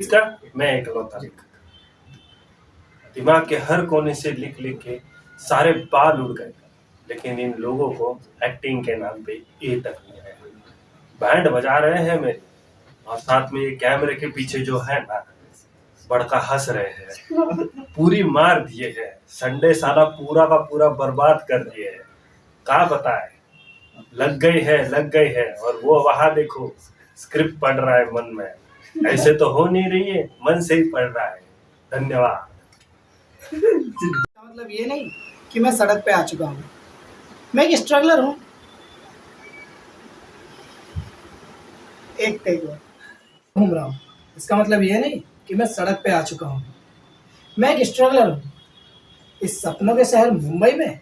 इसका मैं इकलौता लिखा। दिमाग के हर कोने से लिख लिख के सारे बाल उड़ गए। लेकिन इन लोगों को एक्टिंग के नाम पे ए तक नहीं आया। बैंड बजा रहे हैं मेरे। और साथ में ये कैमरे के पीछे जो है ना, बड़का हंस रहे हैं। पूरी मार दिए हैं। संडे साला पूरा का पूरा बर्बाद कर दिए हैं। कहा बताए? लग गई है, लग गई है। और वो वहाँ देखो स्क्रिप्ट पढ़ रहा है मन में। ऐसे तो हो नहीं रही है मन से ही पढ़ रहा है। धन्यवाद। मतलब ये नहीं कि मैं सड़क पे आ चुका हूँ। मैं एक स्ट्रगलर हूँ। एक टेक घूम रहा हूँ। इसका मतलब ये नहीं कि मैं सड़क पे आ चुका हूँ। मैं एक स्ट्रगलर हूँ। इस सपनों के शहर मुंबई में।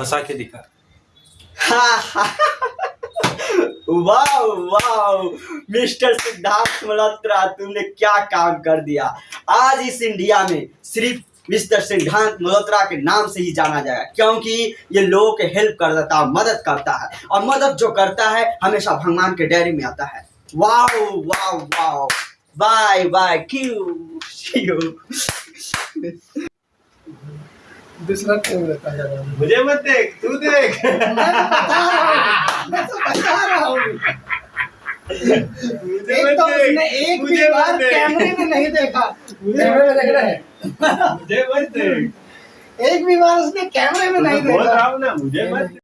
हंसा के दिखा। Wow wow mister Siddharth Malhotra, तुमने क्या काम कर दिया? आज इस इंडिया में सिर्फ़ मिस्टर सिद्धार्थ मल्होत्रा के नाम से ही जाना जाएगा, क्योंकि ये लोगों के हेल्प करता है मदद करता है। और मदद जो करता है, हमेशा भगवान के डायरी में आता है। Wow wow wow bye bye Q? दूसरा क्यों रहता है मुझे मत देख तू देख। मैं तो बता रहा हूँ। मुझे एक तो देख, उसने एक भी बार कैमरे में नहीं देखा। कैमरे में देख। रहा है मुझे मत देख। एक भी बार उसने कैमरे में नहीं बोल देखा। ना मुझे मत